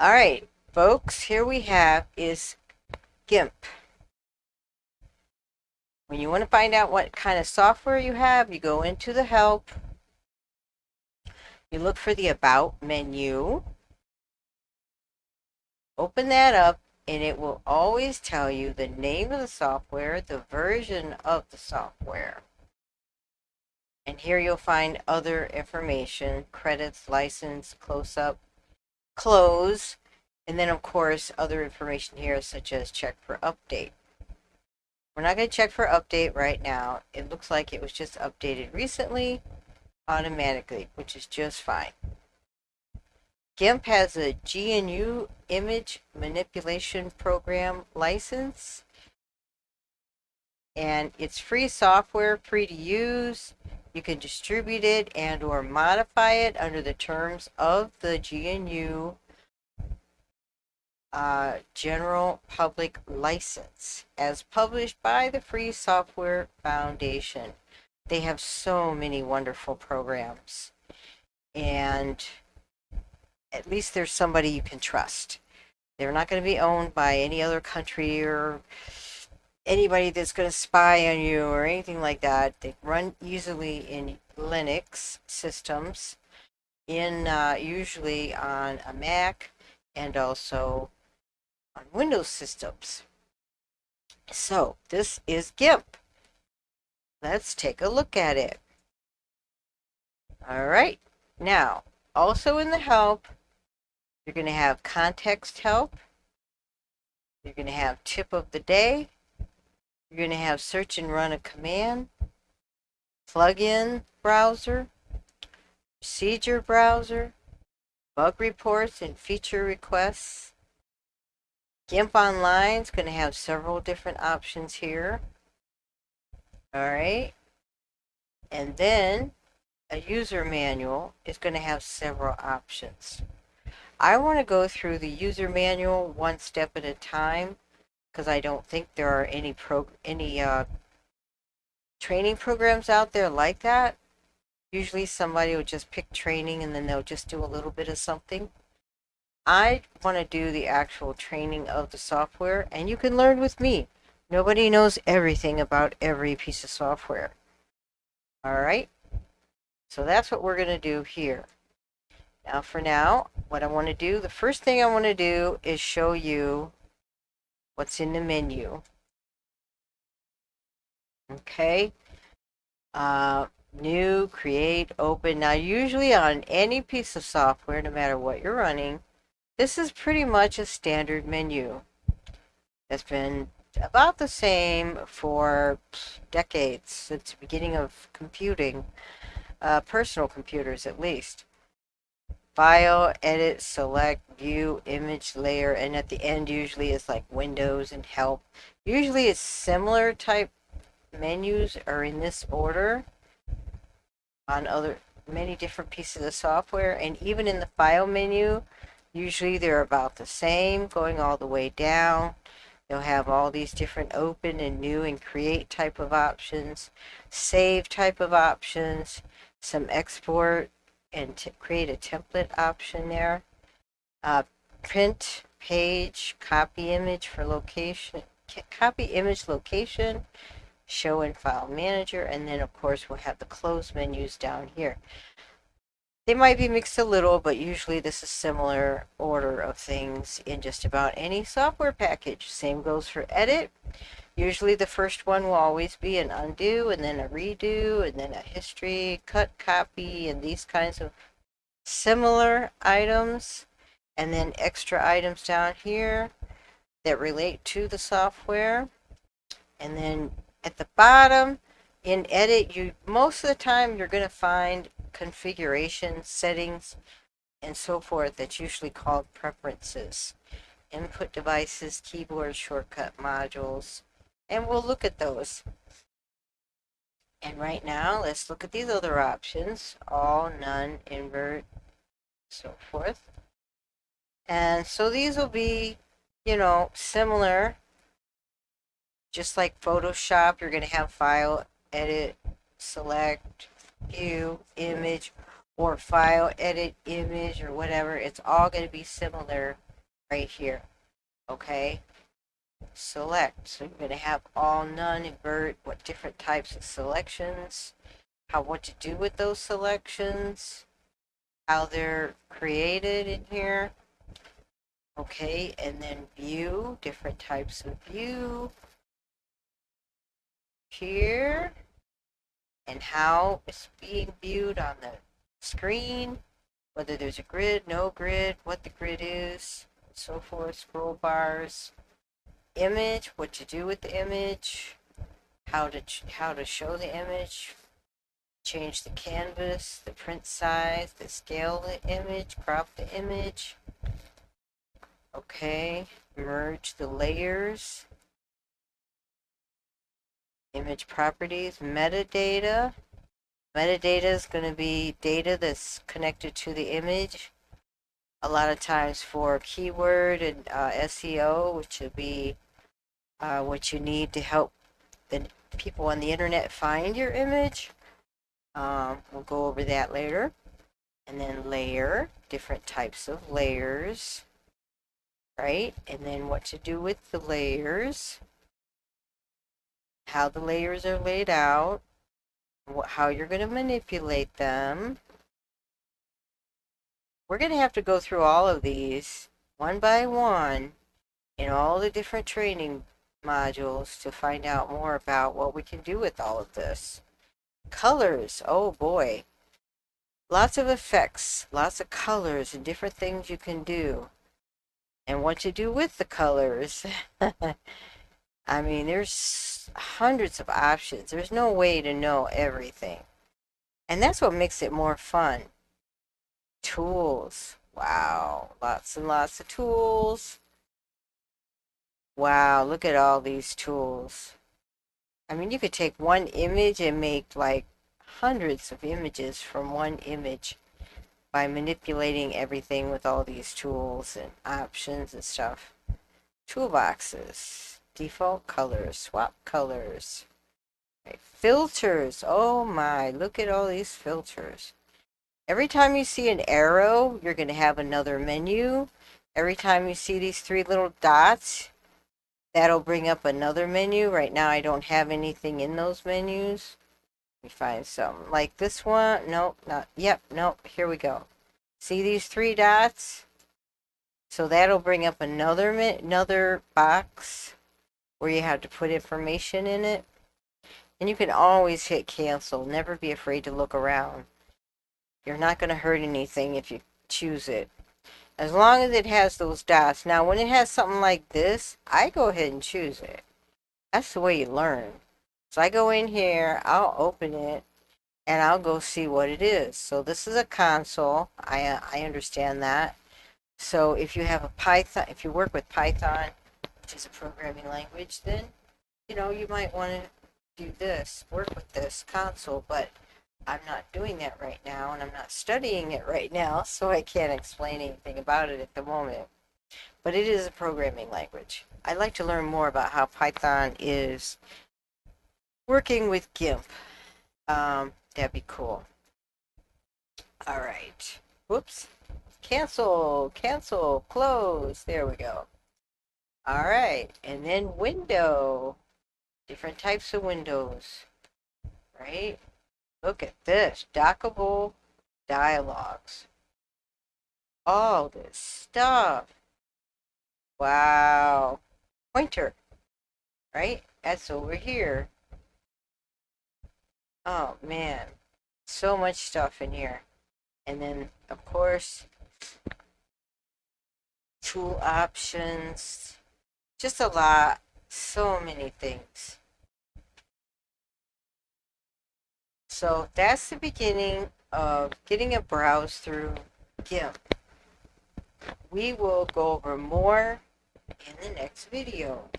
All right, folks, here we have is GIMP. When you want to find out what kind of software you have, you go into the help. You look for the about menu. Open that up and it will always tell you the name of the software, the version of the software. And here you'll find other information, credits, license, close-up, close, and then of course other information here such as check for update. We're not going to check for update right now. It looks like it was just updated recently automatically, which is just fine. GIMP has a GNU image manipulation program license and it's free software, free to use. You can distribute it and or modify it under the terms of the GNU uh, General Public License as published by the Free Software Foundation. They have so many wonderful programs and at least there's somebody you can trust. They're not going to be owned by any other country or anybody that's going to spy on you or anything like that. They run easily in Linux systems, in uh, usually on a Mac and also on Windows systems. So this is GIMP. Let's take a look at it. All right. Now, also in the help, you're going to have context help. You're going to have tip of the day. You're going to have search and run a command. Plugin browser. Procedure browser. Bug reports and feature requests. GIMP Online is going to have several different options here. Alright. And then a user manual is going to have several options. I want to go through the user manual one step at a time because I don't think there are any pro any uh, training programs out there like that. Usually somebody will just pick training and then they'll just do a little bit of something. I want to do the actual training of the software and you can learn with me. Nobody knows everything about every piece of software. All right. So that's what we're going to do here. Now for now, what I want to do, the first thing I want to do is show you what's in the menu. Okay. Uh, new, create, open. Now usually on any piece of software, no matter what you're running, this is pretty much a standard menu. It's been about the same for decades, since the beginning of computing, uh, personal computers at least. File, edit, select, view, image layer, and at the end usually it's like Windows and help. Usually it's similar type menus are in this order on other many different pieces of software and even in the file menu usually they're about the same going all the way down you'll have all these different open and new and create type of options save type of options some export and create a template option there. Uh, print page, copy image for location, copy image location, show in file manager, and then of course we'll have the close menus down here. They might be mixed a little, but usually this is similar order of things in just about any software package. Same goes for edit. Usually the first one will always be an undo and then a redo and then a history, cut, copy, and these kinds of similar items. And then extra items down here that relate to the software. And then at the bottom, in edit, you most of the time you're going to find configuration settings and so forth that's usually called preferences. Input devices, keyboard shortcut modules, and we'll look at those. And right now, let's look at these other options. All, none, invert, so forth. And so these will be, you know, similar. Just like Photoshop, you're going to have file, edit, select, view, image, or file, edit, image, or whatever. It's all going to be similar right here. Okay? Select. So you're going to have all, none, invert, what different types of selections, how what to do with those selections, how they're created in here. Okay, and then view, different types of view. Here, and how it's being viewed on the screen, whether there's a grid, no grid, what the grid is, so forth, scroll bars, image, what to do with the image, how to how to show the image, change the canvas, the print size, the scale the image, crop the image. Okay, merge the layers. Image properties, metadata. Metadata is going to be data that's connected to the image. A lot of times for keyword and uh, SEO, which would be uh, what you need to help the people on the internet find your image. Um, we'll go over that later. And then layer, different types of layers, right? And then what to do with the layers, how the layers are laid out, how you're going to manipulate them. We're going to have to go through all of these one by one in all the different training modules to find out more about what we can do with all of this. Colors, oh boy. Lots of effects, lots of colors and different things you can do. And what to do with the colors. I mean, there's hundreds of options. There's no way to know everything. And that's what makes it more fun. Tools. Wow. Lots and lots of tools. Wow, look at all these tools. I mean, you could take one image and make like hundreds of images from one image by manipulating everything with all these tools and options and stuff. Toolboxes, default colors, swap colors, right. filters. Oh my, look at all these filters. Every time you see an arrow, you're going to have another menu. Every time you see these three little dots, That'll bring up another menu. Right now I don't have anything in those menus. Let me find some. Like this one. Nope, not. Yep, nope. Here we go. See these three dots? So that'll bring up another another box where you have to put information in it. And you can always hit cancel. Never be afraid to look around. You're not going to hurt anything if you choose it. As long as it has those dots. Now, when it has something like this, I go ahead and choose it. That's the way you learn. So I go in here, I'll open it, and I'll go see what it is. So this is a console. I, uh, I understand that. So if you have a Python, if you work with Python, which is a programming language, then, you know, you might want to do this, work with this console, but I'm not doing that right now, and I'm not studying it right now, so I can't explain anything about it at the moment. But it is a programming language. I'd like to learn more about how Python is working with GIMP. Um, that'd be cool. All right. Whoops. Cancel, cancel, close. There we go. All right. And then window. Different types of windows. Right? Look at this. Dockable dialogues. All this stuff. Wow. Pointer. Right? That's over here. Oh, man. So much stuff in here. And then, of course, tool options. Just a lot. So many things. So that's the beginning of getting a browse through GIMP. We will go over more in the next video.